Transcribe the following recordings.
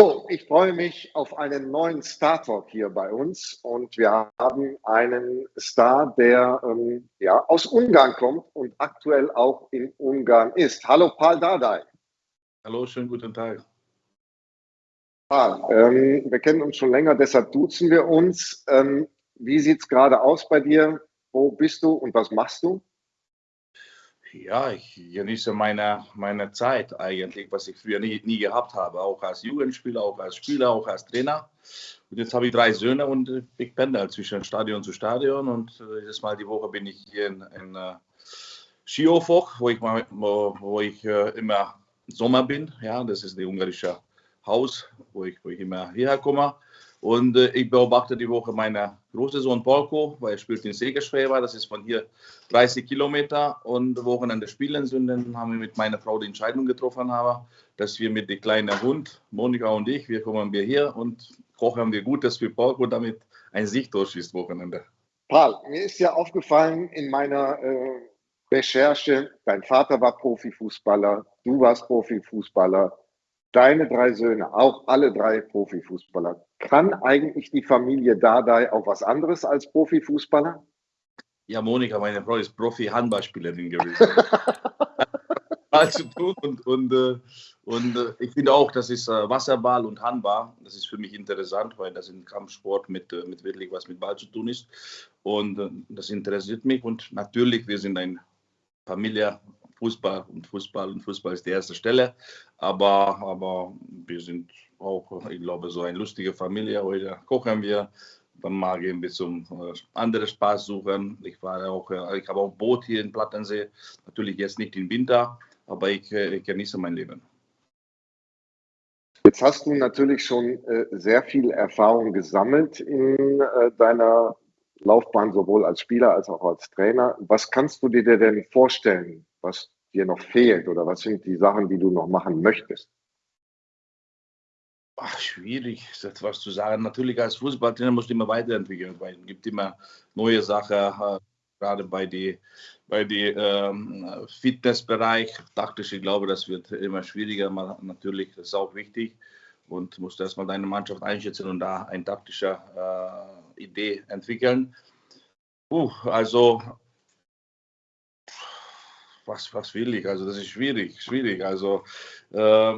So, ich freue mich auf einen neuen Star Talk hier bei uns und wir haben einen Star, der ähm, ja, aus Ungarn kommt und aktuell auch in Ungarn ist. Hallo Paul Dardai. Hallo, schönen guten Tag. Paul, ähm, wir kennen uns schon länger, deshalb duzen wir uns. Ähm, wie sieht es gerade aus bei dir? Wo bist du und was machst du? Ja, ich genieße meine, meine Zeit eigentlich, was ich früher nie, nie gehabt habe, auch als Jugendspieler, auch als Spieler, auch als Trainer. Und jetzt habe ich drei Söhne und ich pendel zwischen Stadion zu Stadion und äh, jedes Mal die Woche bin ich hier in, in uh, Schiofok, wo ich, wo, wo ich uh, immer Sommer bin. Ja, das ist das ungarische Haus, wo ich, wo ich immer hierher komme. Und äh, ich beobachte die Woche meinen großen Sohn Polko, weil er spielt in Segerschwäber. Das ist von hier 30 Kilometer. Und Wochenende spielen sind. Dann haben wir mit meiner Frau die Entscheidung getroffen, haben, dass wir mit dem kleinen Hund, Monika und ich, wir kommen wir hier und kochen wir Gutes für Polko, damit ein Sieg durchschießt Wochenende. Paul, mir ist ja aufgefallen in meiner äh, Recherche, dein Vater war Profifußballer, du warst Profifußballer deine drei Söhne, auch alle drei Profifußballer. Kann eigentlich die Familie Dardai auch was anderes als Profifußballer? Ja, Monika, meine Frau ist Profi-Handballspielerin gewesen. Zu tun und, und, äh, und äh, ich finde auch, das ist äh, Wasserball und Handball. Das ist für mich interessant, weil das ein Kampfsport mit, mit wirklich was mit Ball zu tun ist. Und das interessiert mich. Und natürlich, wir sind eine Familie, Fußball und Fußball und Fußball ist die erste Stelle. Aber, aber wir sind auch, ich glaube, so eine lustige Familie. Heute kochen wir, dann mal gehen wir zum äh, anderen Spaß suchen. Ich war auch, äh, ich habe auch Boot hier in Plattensee. Natürlich jetzt nicht im Winter, aber ich, äh, ich genieße mein Leben. Jetzt hast du natürlich schon äh, sehr viel Erfahrung gesammelt in äh, deiner Laufbahn, sowohl als Spieler als auch als Trainer. Was kannst du dir denn vorstellen, was dir noch fehlt oder was sind die Sachen, die du noch machen möchtest? Ach, schwierig, etwas zu sagen. Natürlich als Fußballtrainer musst du immer weiterentwickeln, weil es gibt immer neue Sachen, äh, gerade bei die, bei die ähm, Fitnessbereich. Taktisch, ich glaube, das wird immer schwieriger. Aber natürlich, das ist auch wichtig und musst erstmal deine Mannschaft einschätzen und da eine taktische äh, Idee entwickeln. Uh, also was, was will ich? Also das ist schwierig, schwierig. Also äh,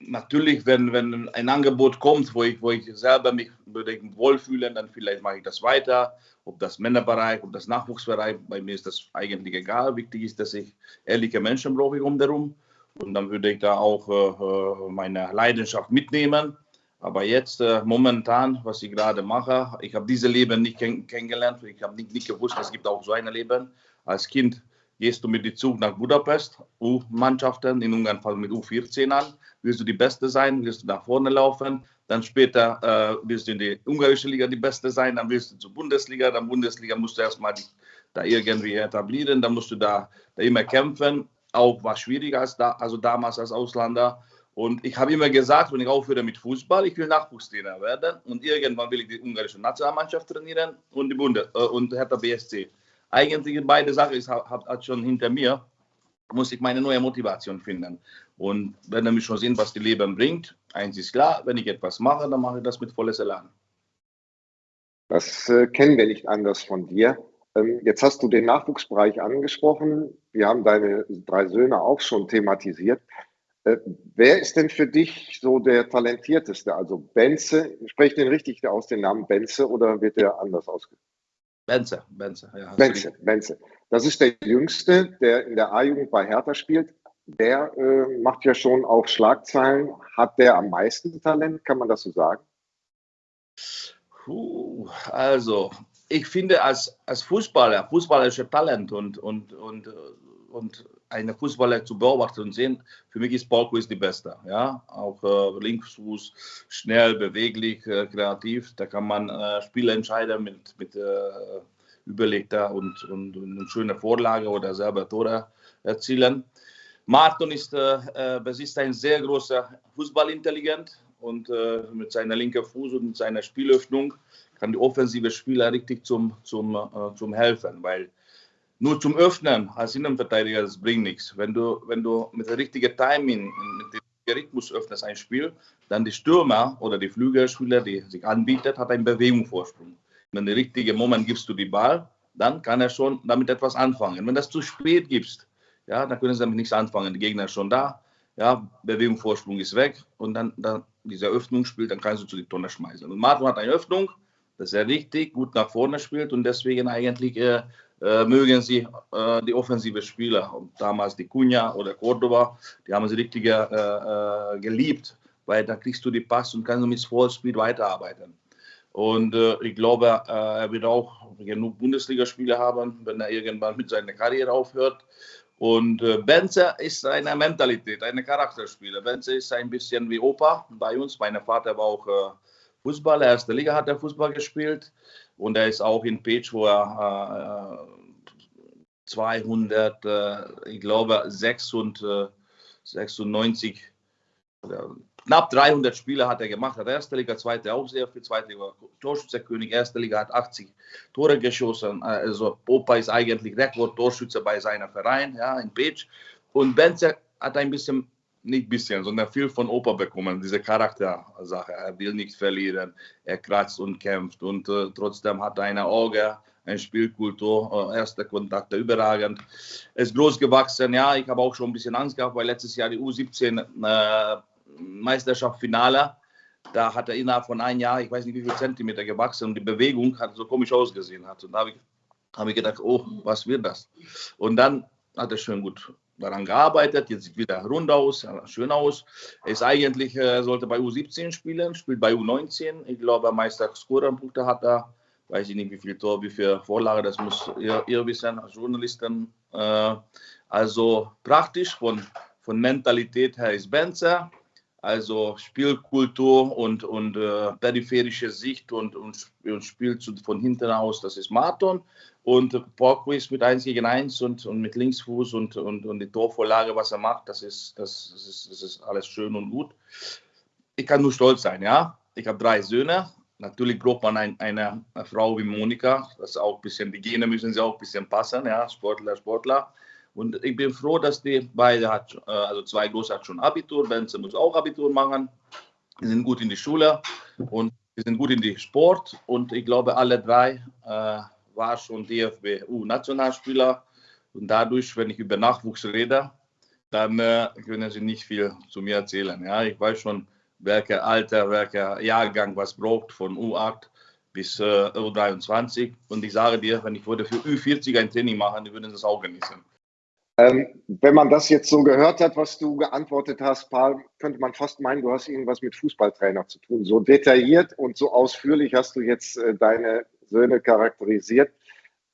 natürlich, wenn, wenn ein Angebot kommt, wo ich, wo ich selber mich unbedingt wohlfühle, dann vielleicht mache ich das weiter. Ob das Männerbereich, ob das Nachwuchsbereich, bei mir ist das eigentlich egal. Wichtig ist, dass ich ehrliche Menschen brauche ich um darum. Und dann würde ich da auch äh, meine Leidenschaft mitnehmen. Aber jetzt äh, momentan, was ich gerade mache, ich habe diese Leben nicht kenn kennengelernt. Ich habe nicht, nicht gewusst, es gibt auch so ein Leben. Als Kind gehst du mit dem Zug nach Budapest, U-Mannschaften, in Ungarn fangen mit U14 an, willst du die Beste sein, willst du nach vorne laufen, dann später äh, willst du in die ungarische Liga die Beste sein, dann willst du zur Bundesliga, dann Bundesliga musst du erstmal da irgendwie etablieren, dann musst du da, da immer kämpfen, auch war schwieriger als da, also damals als Ausländer. Und ich habe immer gesagt, wenn ich aufhöre mit Fußball, ich will Nachwuchstrainer werden und irgendwann will ich die ungarische Nationalmannschaft trainieren und die Bunde äh, und Hertha BSC eigentlich beide Sachen ist hat, schon hinter mir, muss ich meine neue Motivation finden. Und wenn wir schon sehen, was die Leben bringt, eins ist klar, wenn ich etwas mache, dann mache ich das mit volles Elan. Das äh, kennen wir nicht anders von dir. Ähm, jetzt hast du den Nachwuchsbereich angesprochen. Wir haben deine drei Söhne auch schon thematisiert. Äh, wer ist denn für dich so der talentierteste? Also Benze, spreche den richtig aus, den Namen Benze, oder wird der anders ausgesprochen? Benze, Benze, ja. Benze, Benze. Das ist der Jüngste, der in der A-Jugend bei Hertha spielt. Der äh, macht ja schon auch Schlagzeilen. Hat der am meisten Talent, kann man das so sagen? Puh, also, ich finde als, als Fußballer, fußballerische Talent und, und, und, und eine Fußballer zu beobachten und sehen, für mich ist Polko ist die Beste. Ja? Auch äh, Linksfuß, schnell, beweglich, äh, kreativ. Da kann man äh, Spiele entscheiden mit, mit äh, überlegter und, und, und eine schöne Vorlage oder selber Tore erzielen. Martin ist, äh, äh, besitzt ein sehr großer Fußballintelligent und äh, mit seiner linken Fuß und seiner Spielöffnung kann die offensive Spieler richtig zum, zum, äh, zum helfen, weil nur zum Öffnen als Innenverteidiger, das bringt nichts. Wenn du, wenn du mit dem richtigen Timing, mit dem Rhythmus öffnet ein Spiel, dann die Stürmer oder die Flügelspieler, die sich anbietet, hat einen Bewegungsvorsprung. Wenn der richtige Moment gibst du die Ball, dann kann er schon damit etwas anfangen. Wenn das zu spät gibst, ja, dann können sie damit nichts anfangen. Der Gegner ist schon da, ja, Bewegungsvorsprung ist weg und dann, dann Öffnung spielt, dann kannst du zu die Tonne schmeißen. Und Martin hat eine Öffnung, dass er richtig gut nach vorne spielt und deswegen eigentlich äh, äh, mögen sie äh, die offensive Spieler. Und damals die Cunha oder Cordoba, die haben sie richtig äh, äh, geliebt, weil da kriegst du die Pass und kannst mit Vollspeed weiterarbeiten. Und ich glaube, er wird auch genug Bundesligaspiele haben, wenn er irgendwann mit seiner Karriere aufhört. Und äh, Benze ist eine Mentalität, eine Charakterspieler. Benze ist ein bisschen wie Opa bei uns. Mein Vater war auch Fußballer, erste Liga hat er Fußball gespielt. Und er ist auch in Page, wo er äh, 200, äh, ich glaube, 96, 96 knapp 300 Spiele hat er gemacht, hat erste Liga, zweite auch sehr viel, zweite Liga Torschützekönig, erste Liga hat 80 Tore geschossen. Also Opa ist eigentlich Rekord-Torschütze bei seinem Verein, ja, in Pech. Und Benze hat ein bisschen, nicht ein bisschen, sondern viel von Opa bekommen, diese Charaktersache. Er will nicht verlieren, er kratzt und kämpft und äh, trotzdem hat er eine Auge, eine Spielkultur, äh, erste Kontakte überragend. Er ist groß gewachsen, ja, ich habe auch schon ein bisschen Angst gehabt, weil letztes Jahr die U17 äh, da hat er innerhalb von einem Jahr, ich weiß nicht wie viel Zentimeter gewachsen und die Bewegung hat so komisch ausgesehen. Und da habe ich, hab ich gedacht, oh, was wird das? Und dann hat er schön gut daran gearbeitet, jetzt sieht wieder rund aus, schön aus. Ist eigentlich, äh, sollte bei U17 spielen, spielt bei U19. Ich glaube, Meister Scorer-Punkte hat er. Weiß ich nicht, wie viel Tor, wie viel Vorlage, das muss ihr, ihr wissen als Journalisten. Äh, also praktisch von, von Mentalität her ist Benzer also Spielkultur und, und äh, peripherische Sicht und, und, und spielt von hinten aus, das ist Marton. Und Porquis mit 1 gegen 1 und, und mit Linksfuß und, und, und die Torvorlage, was er macht, das ist, das, ist, das ist alles schön und gut. Ich kann nur stolz sein, ja. Ich habe drei Söhne. Natürlich braucht man ein, eine, Frau wie Monika. Das auch bisschen, die Gene müssen sie auch ein bisschen passen, ja. Sportler, Sportler. Und ich bin froh, dass die beide hat, äh, also zwei Große hat schon Abitur, Benze muss auch Abitur machen. Die sind gut in die Schule und die sind gut in die Sport. Und ich glaube, alle drei äh, war schon DFB U-Nationalspieler. Und dadurch, wenn ich über Nachwuchs rede, dann äh, können sie nicht viel zu mir erzählen. Ja, ich weiß schon, welcher Alter, welcher Jahrgang was braucht von U8 bis äh, U23. Und ich sage dir, wenn ich würde für U40 ein Training machen, die würden das auch genießen. Ähm, wenn man das jetzt so gehört hat, was du geantwortet hast, Paul, könnte man fast meinen, du hast irgendwas mit Fußballtrainer zu tun. So detailliert und so ausführlich hast du jetzt äh, deine Söhne charakterisiert.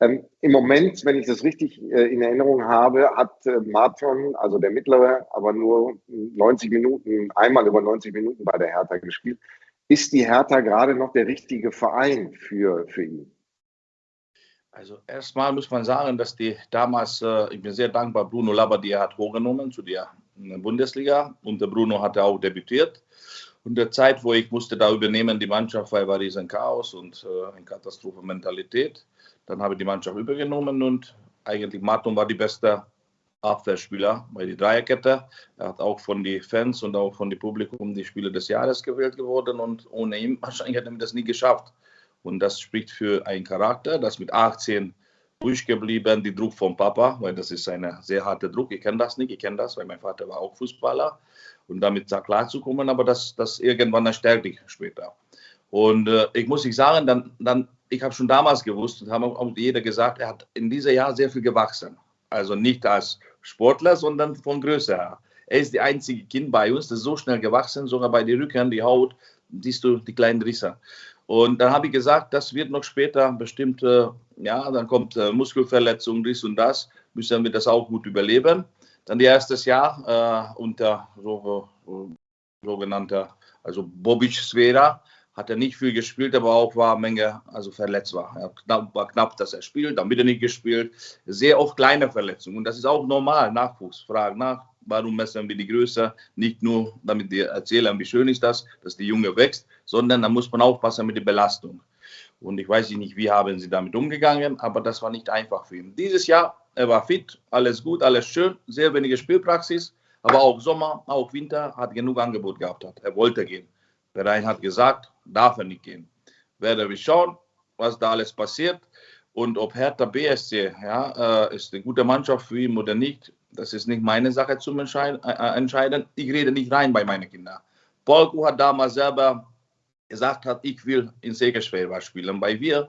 Ähm, Im Moment, wenn ich das richtig äh, in Erinnerung habe, hat äh, Martin, also der mittlere, aber nur 90 Minuten, einmal über 90 Minuten bei der Hertha gespielt. Ist die Hertha gerade noch der richtige Verein für, für ihn? Also erstmal muss man sagen, dass die damals, äh, ich bin sehr dankbar, Bruno Labbadia hat hochgenommen zu der äh, Bundesliga und der Bruno hatte auch debütiert. Und der Zeit, wo ich musste da übernehmen, die Mannschaft war, war riesen Chaos und äh, eine Katastrophenmentalität. Dann habe ich die Mannschaft übergenommen und eigentlich Martin war die beste Abwehrspieler bei der Dreierkette. Er hat auch von den Fans und auch von dem Publikum die Spieler des Jahres gewählt geworden und ohne ihn wahrscheinlich hätte er das nie geschafft. Und das spricht für einen Charakter, das mit 18 durchgeblieben, die Druck vom Papa, weil das ist ein sehr harter Druck. Ich kenne das nicht, ich kenne das, weil mein Vater war auch Fußballer und damit da klarzukommen, aber das, das irgendwann dann stärkt dich später. Und äh, ich muss nicht sagen, dann, dann, ich habe schon damals gewusst und haben auch jeder gesagt, er hat in diesem Jahr sehr viel gewachsen. Also nicht als Sportler, sondern von Größe her. Er ist die einzige Kind bei uns, das ist so schnell gewachsen, sogar bei den Rücken, die Haut, siehst du die kleinen Risse. Und dann habe ich gesagt, das wird noch später bestimmt, äh, ja, dann kommt äh, Muskelverletzung, dies und das, müssen wir das auch gut überleben. Dann die erstes Jahr äh, unter so, so, sogenannter, also Bobic-Sphäre, hat er nicht viel gespielt, aber auch war eine Menge, also verletzt war. Er knapp, war knapp, dass er spielt, dann wieder nicht gespielt. Sehr oft kleine Verletzungen und das ist auch normal, Nachwuchs, Fragen nach, warum messen wir die Größe? Nicht nur, damit wir erzählen, wie schön ist das, dass die Junge wächst, sondern da muss man aufpassen mit der Belastung. Und ich weiß nicht, wie haben sie damit umgegangen, aber das war nicht einfach für ihn. Dieses Jahr, er war fit, alles gut, alles schön, sehr wenige Spielpraxis, Aber auch Sommer, auch Winter hat genug Angebot gehabt. Hat. Er wollte gehen. Verein hat gesagt, darf er nicht gehen. Werden wir schauen, was da alles passiert. Und ob Hertha BSC ja, äh, ist eine gute Mannschaft für ihn oder nicht, das ist nicht meine Sache zu entscheiden. Äh, äh, entscheiden. Ich rede nicht rein bei meinen Kindern. Polko hat damals selber gesagt, hat, ich will in Segerschwelver spielen. Weil wir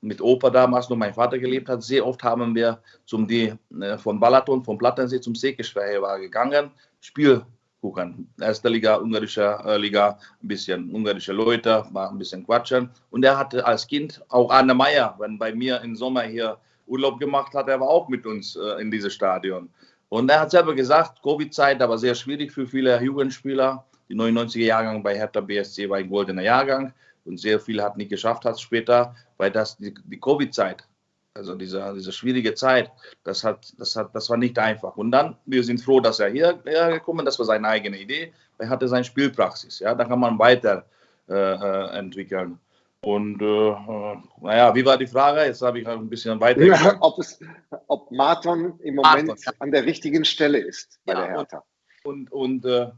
mit Opa damals noch mein Vater gelebt hat, sehr oft haben wir zum die, äh, von Balaton, vom Plattensee zum Segerschwelver gegangen, Spiel gucken. Erste Liga, ungarische Liga, ein bisschen ungarische Leute, mal ein bisschen quatschen. Und er hatte als Kind auch Arne Meyer, wenn bei mir im Sommer hier Urlaub gemacht hat, er war auch mit uns in diesem Stadion. Und er hat selber gesagt, Covid-Zeit, war sehr schwierig für viele Jugendspieler. Die 99er Jahrgang bei Hertha BSC war ein goldener Jahrgang und sehr viele hat nicht geschafft hat später, weil das die, die Covid-Zeit also diese, diese schwierige Zeit, das, hat, das, hat, das war nicht einfach. Und dann, wir sind froh, dass er hierher gekommen ist. Das war seine eigene Idee. Er hatte seine Spielpraxis. Ja, da kann man weiter äh, äh entwickeln. Und äh, naja, wie war die Frage? Jetzt habe ich ein bisschen weiter. Ja, ob, es, ob Marton im Moment Marton, an der richtigen Stelle ist bei ja, der Hertha. Und, und, und äh,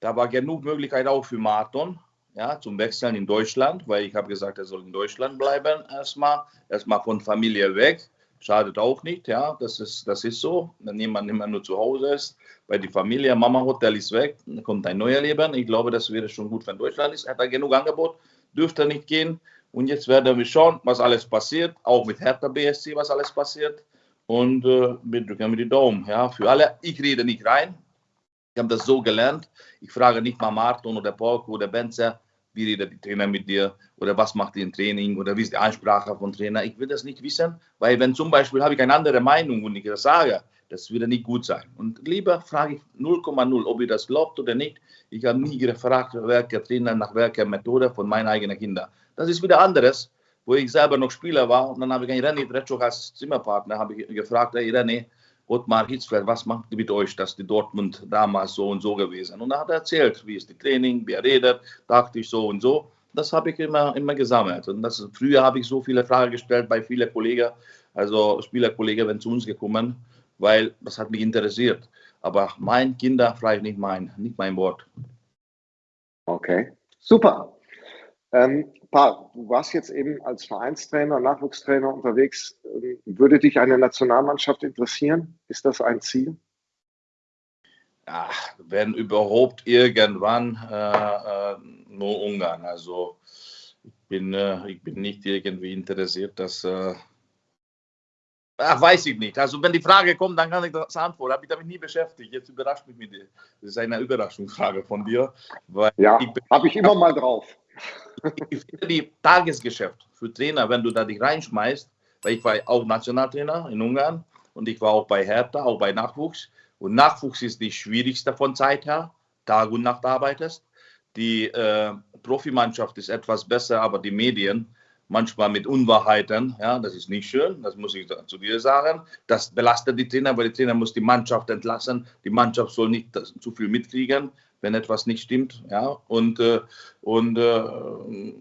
da war genug Möglichkeit auch für Marton ja, zum Wechseln in Deutschland, weil ich habe gesagt, er soll in Deutschland bleiben erstmal, erstmal von Familie weg. Schadet auch nicht, ja, das ist, das ist so, wenn jemand immer nur zu Hause ist, weil die Familie, Mama Hotel ist weg, dann kommt ein neuer Leben. Ich glaube, das wäre schon gut, wenn Deutschland ist. Er hat da genug Angebot, dürfte nicht gehen. Und jetzt werden wir schauen, was alles passiert, auch mit Hertha BSC, was alles passiert. Und äh, wir drücken mir die Daumen. Ja, für alle, ich rede nicht rein. Ich habe das so gelernt. Ich frage nicht mal Martin oder Polko oder Benzer, wie redet die Trainer mit dir oder was macht ihr im Training oder wie ist die Ansprache von Trainer. Ich will das nicht wissen, weil wenn zum Beispiel habe ich eine andere Meinung und ich das sage, das würde nicht gut sein. Und lieber frage ich 0,0, ob ihr das glaubt oder nicht. Ich habe nie gefragt, welcher Trainer nach welcher Methode von meinen eigenen Kindern. Das ist wieder anderes, wo ich selber noch Spieler war und dann habe ich einen René Tretschok als Zimmerpartner habe ich gefragt, hey René, Ottmar Hitzfeld, was macht mit euch, dass die Dortmund damals so und so gewesen? Und er hat erzählt, wie ist die Training, wie er redet, taktisch so und so. Das habe ich immer, immer gesammelt. Und das, früher habe ich so viele Fragen gestellt bei vielen Kollegen, also Spielerkollegen, wenn zu uns gekommen, weil das hat mich interessiert. Aber mein Kinder ich nicht mein, nicht mein Wort. Okay, super. Ähm, Pa, du warst jetzt eben als Vereinstrainer, Nachwuchstrainer unterwegs. Ähm, würde dich eine Nationalmannschaft interessieren? Ist das ein Ziel? Ja, wenn überhaupt irgendwann äh, äh, nur Ungarn. Also ich bin, äh, ich bin nicht irgendwie interessiert, dass. Ach, weiß ich nicht. Also wenn die Frage kommt, dann kann ich das antworten. Habe ich damit nie beschäftigt. Jetzt überrascht mich mit dir. Das ist eine Überraschungsfrage von dir. ja, habe ich immer mal drauf ich finde die Tagesgeschäft für Trainer, wenn du da dich reinschmeißt, weil ich war auch Nationaltrainer in Ungarn und ich war auch bei Hertha, auch bei Nachwuchs. Und Nachwuchs ist die schwierigste von Zeit her, Tag und Nacht arbeitest. Die äh, Profimannschaft ist etwas besser, aber die Medien manchmal mit Unwahrheiten, ja, das ist nicht schön, das muss ich zu dir sagen. Das belastet die Trainer, weil die Trainer muss die Mannschaft entlassen. Die Mannschaft soll nicht zu viel mitkriegen wenn etwas nicht stimmt. Ja, und, äh, und äh,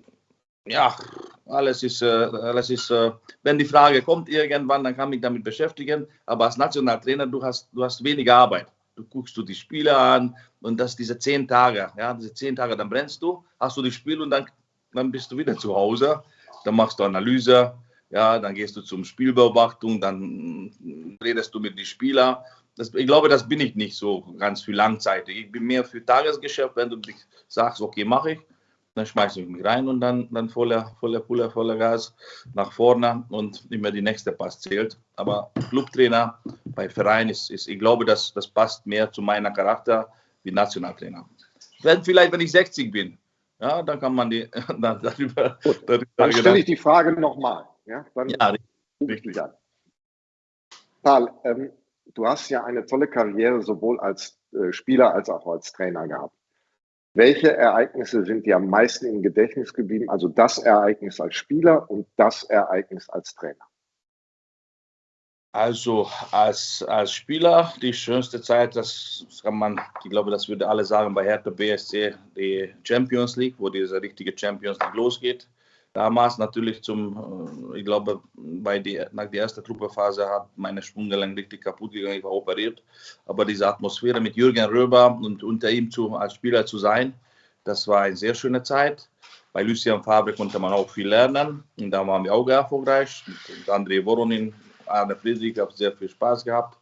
ja, alles ist, äh, alles ist äh, wenn die Frage kommt irgendwann, dann kann ich mich damit beschäftigen. Aber als Nationaltrainer, du hast, du hast weniger Arbeit. Du guckst du die Spiele an und das diese zehn Tage, ja, diese zehn Tage, dann brennst du, hast du das Spiel und dann, dann bist du wieder zu Hause. Dann machst du Analyse, ja, dann gehst du zum Spielbeobachtung, dann redest du mit den Spielern das, ich glaube, das bin ich nicht so ganz für langzeitig. Ich bin mehr für Tagesgeschäft. Wenn du dich sagst, okay, mache ich, dann schmeiße ich mich rein und dann, dann voller, voller Pulle, voller Gas nach vorne und immer die nächste Pass zählt. Aber Clubtrainer bei Verein ist, ist ich glaube, das, das passt mehr zu meiner Charakter wie Nationaltrainer. Wenn, vielleicht, wenn ich 60 bin, ja, dann kann man die, dann, darüber, darüber Dann stelle ich die Frage nochmal. Ja, dann ja, richtig. An. Paul, ähm, du hast ja eine tolle Karriere sowohl als äh, Spieler als auch als Trainer gehabt. Welche Ereignisse sind dir am meisten im Gedächtnis geblieben? Also das Ereignis als Spieler und das Ereignis als Trainer. Also als, als Spieler die schönste Zeit, das kann man, ich glaube, das würde alle sagen bei Hertha BSC, die Champions League, wo diese richtige Champions League losgeht. damals natürlich zum, äh, ich glaube, bei die, nach der ersten Truppephase hat meine Sprunggelenk richtig kaputt gegangen, ich war operiert. Aber diese Atmosphäre mit Jürgen Röber und unter ihm zu, als Spieler zu sein, das war eine sehr schöne Zeit. Bei Lucien Fabre konnte man auch viel lernen und da waren wir auch erfolgreich. Mit André Voronin, Arne Friedrich, habe sehr viel Spaß gehabt.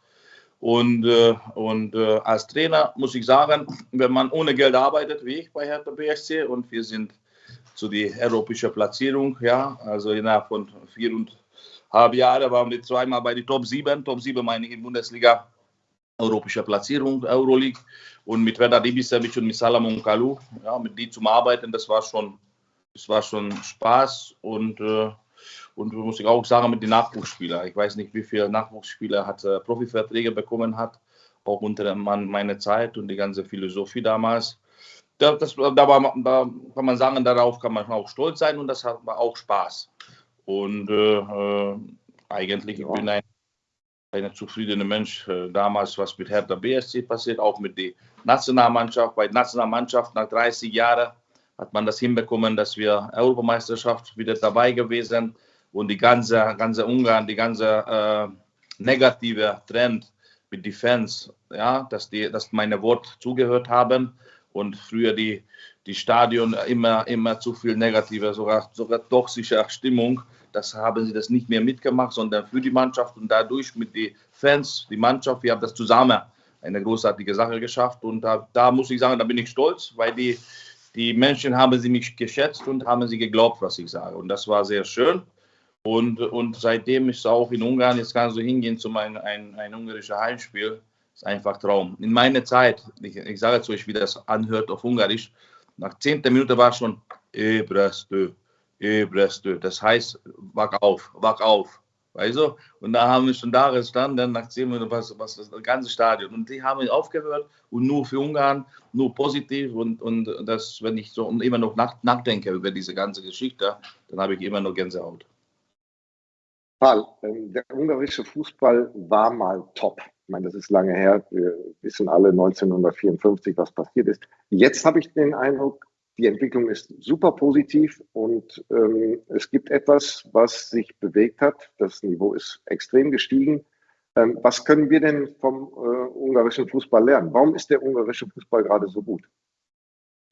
Und, äh, und äh, als Trainer muss ich sagen, wenn man ohne Geld arbeitet, wie ich bei Hertha BSC, und wir sind zu die europäische Platzierung, ja, also innerhalb von viereinhalb Jahren waren wir zweimal bei die Top 7, Top 7 meine ich in Bundesliga, europäische Platzierung, Euroleague und mit Vedad Ibisevic und mit Salamon Kalou, ja, mit die zum Arbeiten, das war schon, das war schon Spaß und äh, und muss ich auch sagen mit den Nachwuchsspielern. Ich weiß nicht, wie viele Nachwuchsspieler hat äh, Profiverträge bekommen hat, auch unter meiner Zeit und die ganze Philosophie damals da, das, da, war, da kann man sagen, darauf kann man auch stolz sein und das hat auch Spaß. Und äh, äh eigentlich ja. bin ich ein, ein zufriedener Mensch. Äh, damals, was mit Hertha BSC passiert, auch mit der Nationalmannschaft. Bei der Nationalmannschaft nach 30 Jahren hat man das hinbekommen, dass wir Europameisterschaft wieder dabei gewesen und die ganze, ganze Ungarn, die ganze äh, negative Trend mit den Fans, ja, dass die, dass meine Worte zugehört haben und früher die, die Stadion immer, immer zu viel negative, sogar, sogar toxische Stimmung. Das haben sie das nicht mehr mitgemacht, sondern für die Mannschaft und dadurch mit den Fans, die Mannschaft, wir haben das zusammen eine großartige Sache geschafft und da, da muss ich sagen, da bin ich stolz, weil die, die Menschen haben sie mich geschätzt und haben sie geglaubt, was ich sage und das war sehr schön. Und, und seitdem ist auch in Ungarn, jetzt kannst du hingehen zu meinem ein, ein ungarischer Heimspiel ist einfach Traum. In meiner Zeit, ich, ich sage zu euch, wie das anhört auf Ungarisch, nach 10. Minute war schon Ebrestö, Ebrestö. Das heißt, wach auf, wach auf. Weißt du? Und da haben wir schon da gestanden, nach 10 Minuten was, was das ganze Stadion. Und die haben aufgehört und nur für Ungarn, nur positiv. Und, und das, wenn ich so immer noch nach, nachdenke über diese ganze Geschichte, dann habe ich immer noch Gänsehaut. Paul, ähm, der ungarische Fußball war mal top. Ich meine, das ist lange her. Wir wissen alle 1954, was passiert ist. Jetzt habe ich den Eindruck, die Entwicklung ist super positiv und ähm, es gibt etwas, was sich bewegt hat. Das Niveau ist extrem gestiegen. Ähm, was können wir denn vom äh, ungarischen Fußball lernen? Warum ist der ungarische Fußball gerade so gut?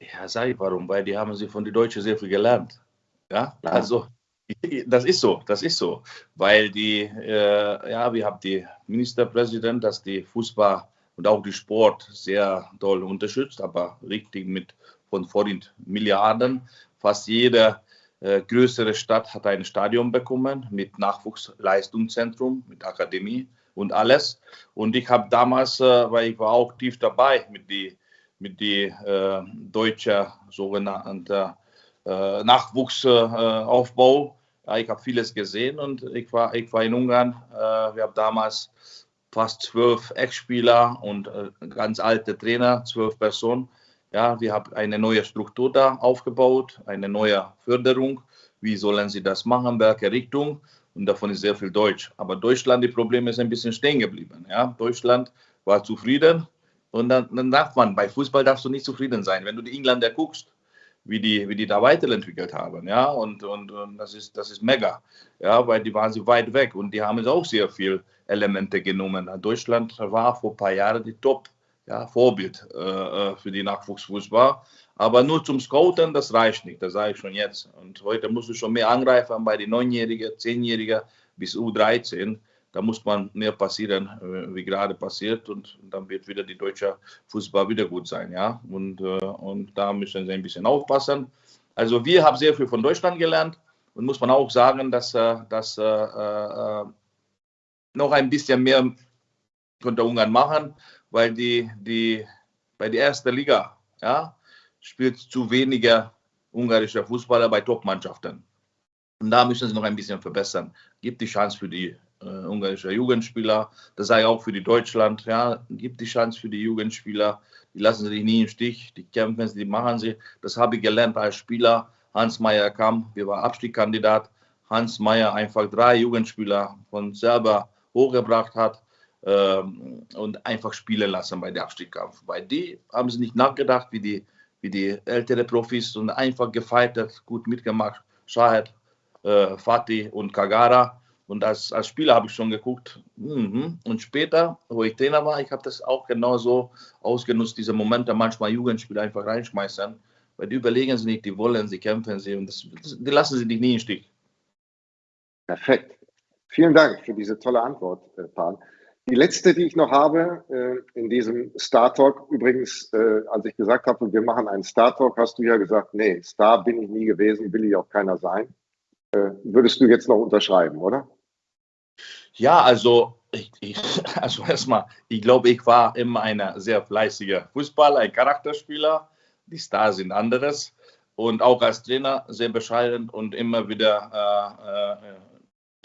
Ja, sei warum, weil die haben sie von den Deutschen sehr viel gelernt. Ja, ja. also das ist so, das ist so, weil die, äh, ja, wir haben die Ministerpräsident, dass die Fußball und auch die Sport sehr doll unterstützt, aber richtig mit von vorhin Milliarden. Fast jede äh, größere Stadt hat ein Stadion bekommen mit Nachwuchsleistungszentrum, mit Akademie und alles. Und ich habe damals, äh, weil ich war auch tief dabei mit die mit die äh, deutsche sogenannte äh, Nachwuchsaufbau. Ja, ich habe vieles gesehen und ich war, ich war in Ungarn. Äh, wir haben damals fast zwölf Ex-Spieler und äh, ganz alte Trainer, zwölf Personen. Ja, wir haben eine neue Struktur da aufgebaut, eine neue Förderung. Wie sollen sie das machen, welche Richtung? Und davon ist sehr viel Deutsch. Aber Deutschland, die Probleme ist ein bisschen stehen geblieben. Ja, Deutschland war zufrieden. Und dann, dann darf man, bei Fußball darfst du nicht zufrieden sein. Wenn du die Engländer guckst, wie die, wie die da weiterentwickelt haben. Ja, und, und, und das, ist, das ist mega. Ja, weil die waren so weit weg und die haben auch sehr viel Elemente genommen. Deutschland war vor ein paar Jahren die Top. Ja, Vorbild äh, äh, für die Nachwuchsfußball. Aber nur zum Scouten, das reicht nicht, das sage ich schon jetzt. Und heute musst du schon mehr angreifen bei den Neunjährigen, Zehnjährigen bis U13 da muss man mehr passieren, äh, wie gerade passiert, und dann wird wieder die deutsche Fußball wieder gut sein, ja. Und, äh, und da müssen sie ein bisschen aufpassen. Also wir haben sehr viel von Deutschland gelernt und muss man auch sagen, dass, äh, dass äh, noch ein bisschen mehr könnte Ungarn machen, weil die, die bei der ersten Liga ja, spielt zu weniger ungarischer Fußballer bei Top-Mannschaften. Und da müssen sie noch ein bisschen verbessern. Gibt die Chance für die äh, ungarischer Jugendspieler. Das sei auch für die Deutschland. Ja, gibt die Chance für die Jugendspieler. Die lassen sich nie im Stich. Die kämpfen, die machen sie. Das habe ich gelernt als Spieler. Hans Meyer kam, wir waren Abstiegskandidat. Hans Meyer einfach drei Jugendspieler von selber hochgebracht hat ähm, und einfach spielen lassen bei der Abstiegskampf. Bei die haben sie nicht nachgedacht, wie die, wie die ältere Profis und einfach gefeiert, gut mitgemacht, Shahed, äh, Fatih und Kagara. Und als, als Spieler habe ich schon geguckt. Mhm. Und später, wo ich Trainer war, ich habe das auch genauso ausgenutzt, diese Momente manchmal Jugendspieler einfach reinschmeißen. Weil die überlegen sie nicht, die wollen, sie kämpfen sie und das, die lassen sie dich nie im Stich. Perfekt. Vielen Dank für diese tolle Antwort, äh, Pan. Die letzte, die ich noch habe äh, in diesem Star Talk, übrigens, äh, als ich gesagt habe, wir machen einen Star Talk, hast du ja gesagt, nee, Star bin ich nie gewesen, will ich auch keiner sein. Würdest du jetzt noch unterschreiben, oder? Ja, also, ich, ich, also erstmal, ich glaube, ich war immer ein sehr fleißiger Fußballer, ein Charakterspieler. Die Stars sind anderes. Und auch als Trainer sehr bescheiden und immer wieder äh, äh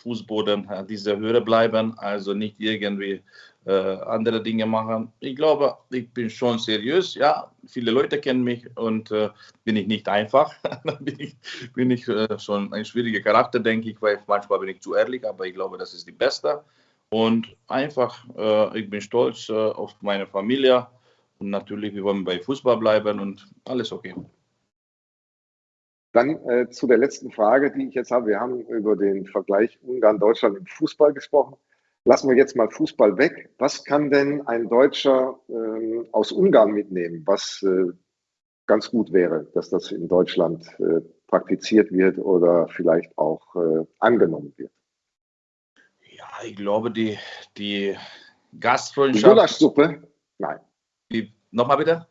Fußboden äh, dieser Höhe bleiben, also nicht irgendwie äh, andere Dinge machen. Ich glaube, ich bin schon seriös. Ja, viele Leute kennen mich und äh, bin ich nicht einfach. bin ich, bin ich äh, schon ein schwieriger Charakter, denke ich, weil manchmal bin ich zu ehrlich, aber ich glaube, das ist die Beste. Und einfach, äh, ich bin stolz äh, auf meine Familie und natürlich, wir wollen bei Fußball bleiben und alles okay. Dann äh, zu der letzten Frage, die ich jetzt habe. Wir haben über den Vergleich Ungarn-Deutschland im Fußball gesprochen. Lassen wir jetzt mal Fußball weg. Was kann denn ein Deutscher äh, aus Ungarn mitnehmen, was äh, ganz gut wäre, dass das in Deutschland äh, praktiziert wird oder vielleicht auch äh, angenommen wird? Ja, ich glaube, die, die Gastfreundschaft. Die Gulaschsuppe? Nein. Die, nochmal bitte?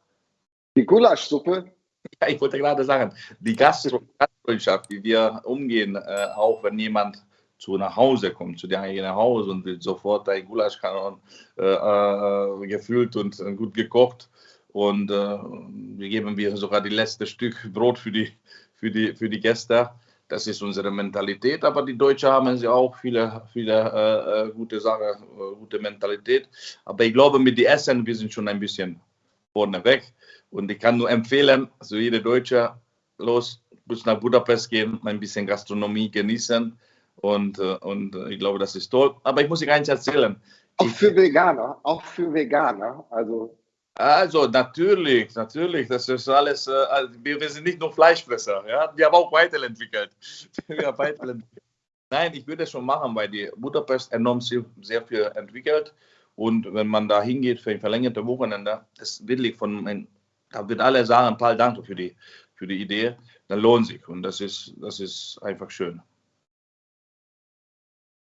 Die Gulaschsuppe Ja, ich wollte gerade sagen, die Gastfreundschaft, wie wir umgehen, äh, auch wenn jemand zu nach Hause kommt, zu dir nach Hause und will sofort ein Gulasch kann äh, äh, gefüllt und äh, gut gekocht. Und äh, wir geben wir sogar die letzte Stück Brot für die, für die, für die Gäste. Das ist unsere Mentalität, aber die Deutschen haben sie auch viele, viele äh, gute Sachen, gute Mentalität. Aber ich glaube, mit dem Essen, wir sind schon ein bisschen vorne weg. Und ich kann nur empfehlen, so jeder Deutsche, los, bis nach Budapest gehen, ein bisschen Gastronomie genießen. Und, äh, und ich glaube, das ist toll. Aber ich muss Ihnen eins erzählen. Auch für Veganer, auch für Veganer. Also, also natürlich, natürlich. Das ist alles, äh, also wir sind nicht nur Fleischfresser. Ja? Wir haben auch weiterentwickelt. wir haben weiterentwickelt. Nein, ich würde es schon machen, weil die Budapest enorm sehr, sehr viel entwickelt. Und wenn man da hingeht für ein verlängertes Wochenende, das wirklich von da wird alle sagen, Paul, danke für die, für die Idee, dann lohnt sich. Und das ist, das ist einfach schön.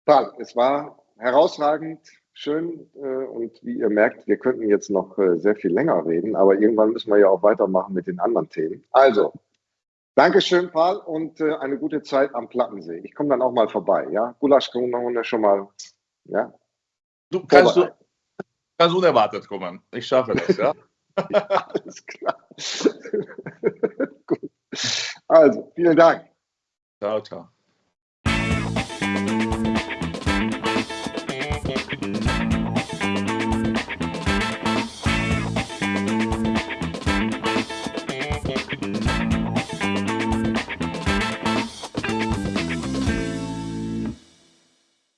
Paul, es war herausragend, schön äh, und wie ihr merkt, wir könnten jetzt noch äh, sehr viel länger reden, aber irgendwann müssen wir ja auch weitermachen mit den anderen Themen. Also, Dankeschön, Paul, und äh, eine gute Zeit am Plattensee. Ich komme dann auch mal vorbei, ja? Wir schon mal, ja? Du kannst, du kannst unerwartet kommen. Ich schaffe das, ja? ja, alles klar. Gut. Also, vielen Dank. Ciao, ciao.